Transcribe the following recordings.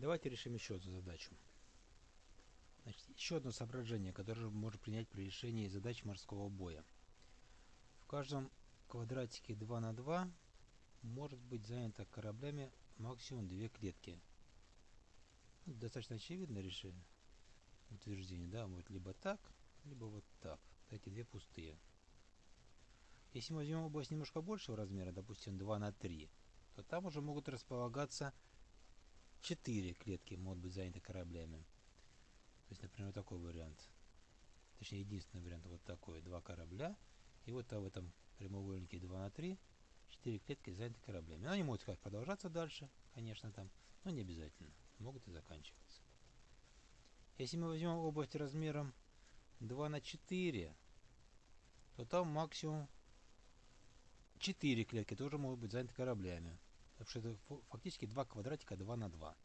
Давайте решим еще одну задачу. Значит, еще одно соображение, которое можно принять при решении задач морского боя. В каждом квадратике 2 на 2 может быть занято кораблями максимум две клетки. Ну, достаточно очевидное решение, утверждение, да, будет либо так, либо вот так. Эти две пустые. Если мы возьмем область немножко большего размера, допустим 2 на 3, то там уже могут располагаться 4 клетки, могут быть заняты кораблями. То есть, например, такой вариант. Точнее, единственный вариант вот такой. Два корабля. И вот в этом прямоугольнике 2 на 3 4 клетки заняты кораблями. Но они могут как продолжаться дальше, конечно, там, но не обязательно. Могут и заканчиваться. Если мы возьмем область размером 2 на 4, то там максимум 4 клетки тоже могут быть заняты кораблями. Фактически два квадратика 2 на 2.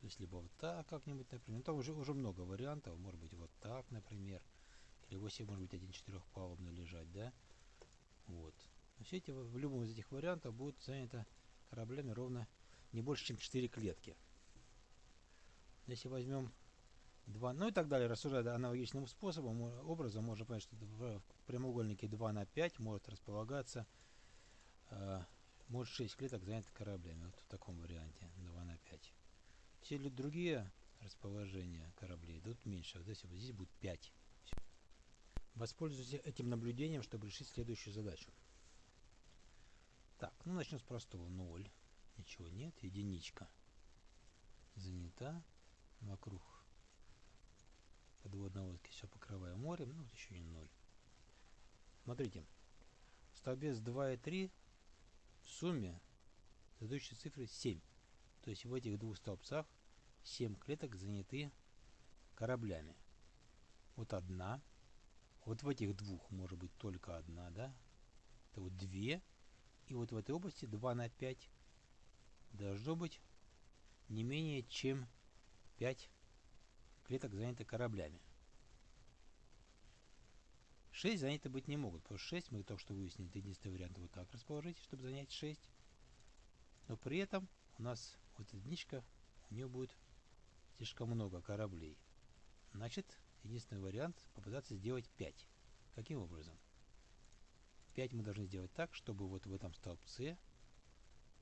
То есть либо вот так как-нибудь, например. Ну, там уже, уже много вариантов. Может быть вот так, например. Или 8 может быть один четырехпалубный лежать, да? Вот. Все эти, в любом из этих вариантов будут заняты кораблями ровно не больше, чем 4 клетки. Если возьмем 2, ну и так далее, рассуждая аналогичным способом, образом, можно понять, что в прямоугольнике 2 на 5 может располагаться, э, может 6 клеток заняты кораблями, вот в таком варианте, 2 на 5. Все другие расположения кораблей идут меньше, вот здесь, вот здесь будет 5. Воспользуйтесь этим наблюдением, чтобы решить следующую задачу. Так, ну начнем с простого. 0. Ничего нет. Единичка. Занята. Вокруг подводной лодки все покрываю морем. Ну, вот еще не 0. Смотрите. Столбец 2 и 3 в сумме задающие цифры 7. То есть в этих двух столбцах 7 клеток заняты кораблями. Вот одна. Вот в этих двух может быть только одна, да? Это вот две. И вот в этой области 2 на 5 должно быть не менее чем 5 клеток заняты кораблями. 6 заняты быть не могут, потому что 6 мы только что выяснили, это единственный вариант вот так расположить, чтобы занять 6. Но при этом у нас вот единичка, у нее будет слишком много кораблей. Значит, единственный вариант попытаться сделать 5. Каким образом? 5 мы должны сделать так, чтобы вот в этом столбце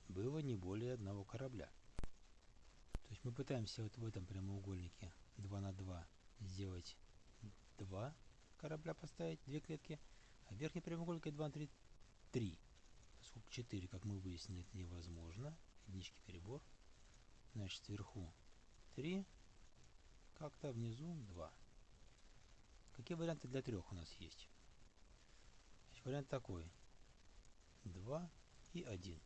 было не более одного корабля. То есть мы пытаемся вот в этом прямоугольнике 2 на 2 сделать 2 корабля поставить, 2 клетки, а верхней прямоугольнике 2 на 3 3. Поскольку 4, как мы выяснили, это невозможно. Единички перебор. Значит, сверху 3, как-то внизу 2. Какие варианты для трех у нас есть? Значит, вариант такой. 2 и 1.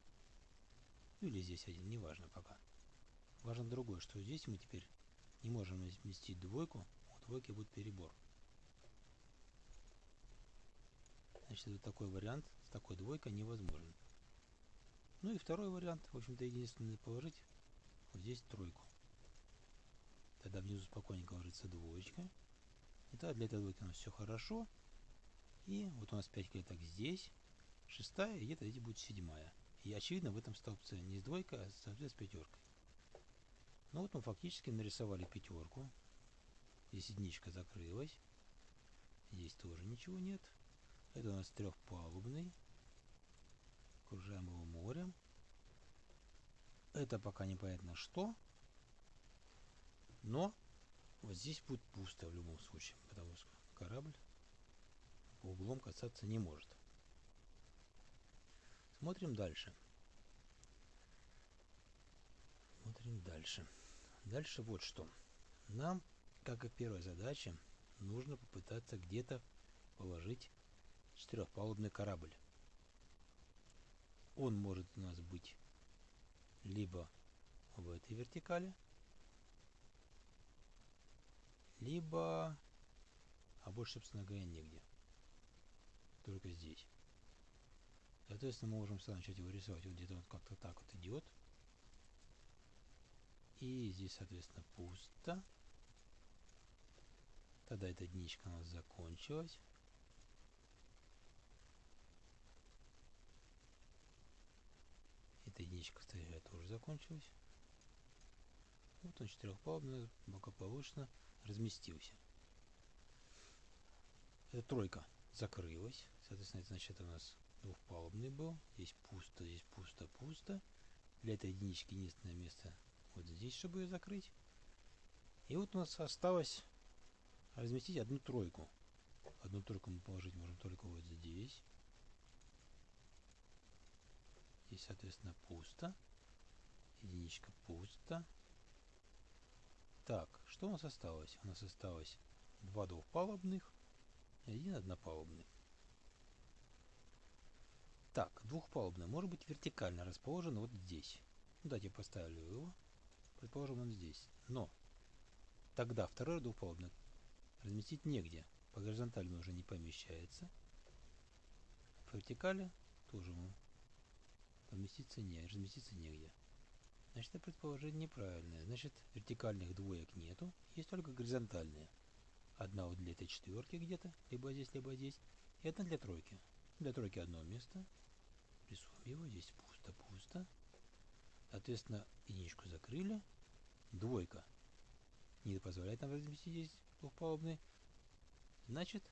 Ну или здесь один, неважно пока. Важно другое, что здесь мы теперь не можем вместить двойку, у двойки будет перебор. Значит, это такой вариант с такой двойкой невозможен. Ну и второй вариант, в общем-то, единственный положить вот здесь тройку. Тогда внизу спокойненько ложится двоечка. И тогда для этой двойки у нас все хорошо. И вот у нас 5 клеток здесь, шестая, и где-то здесь будет седьмая. И очевидно в этом столбце не с двойкой, а столбце с пятеркой. Ну вот мы фактически нарисовали пятерку. Здесь единичка закрылась. Здесь тоже ничего нет. Это у нас трехпалубный. Окружаем его морем. Это пока непонятно что. Но вот здесь будет пусто в любом случае, потому что корабль по углом касаться не может. Смотрим дальше. Смотрим дальше. Дальше вот что. Нам, как и в первой задаче, нужно попытаться где-то положить четырехпалубный корабль. Он может у нас быть либо в этой вертикали, либо, а больше, собственно говоря, нигде. Только здесь. Соответственно, мы можем сразу начать его рисовать. Вот где-то он как-то так вот идет. И здесь, соответственно, пусто. Тогда эта единичка у нас закончилась. Эта единичка, кстати, тоже закончилась. Вот он четырехпалубный, благополучно разместился. Эта тройка закрылась. Соответственно, это значит, у нас двухпалубный был. Здесь пусто, здесь пусто, пусто. Для этой единички единственное место вот здесь, чтобы ее закрыть. И вот у нас осталось разместить одну тройку. Одну тройку мы положить можем только вот здесь. Здесь, соответственно, пусто. Единичка пусто. Так, что у нас осталось? У нас осталось два двухпалубных и один однопалубный. Так, двухпалубный может быть вертикально расположен вот здесь. Ну, давайте я поставлю его. Предположим, он здесь. Но тогда второй двухпалубный разместить негде. По горизонтали он уже не помещается. По вертикали тоже ему поместиться не, разместиться негде. Значит, это предположение неправильное. Значит, вертикальных двоек нету, есть только горизонтальные. Одна вот для этой четверки где-то, либо здесь, либо здесь, и одна для тройки. Для тройки одно место. Рисуем его, здесь пусто-пусто. Соответственно, единичку закрыли. Двойка не позволяет нам разместить здесь двухпалубный. Значит,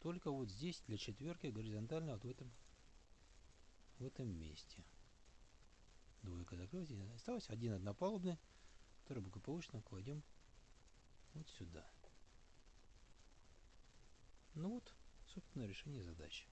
только вот здесь для четверки горизонтально вот в этом, в этом месте. Двойка закрылась, осталось один однопалубный, который благополучно кладем вот сюда. Ну вот, собственно, решение задачи.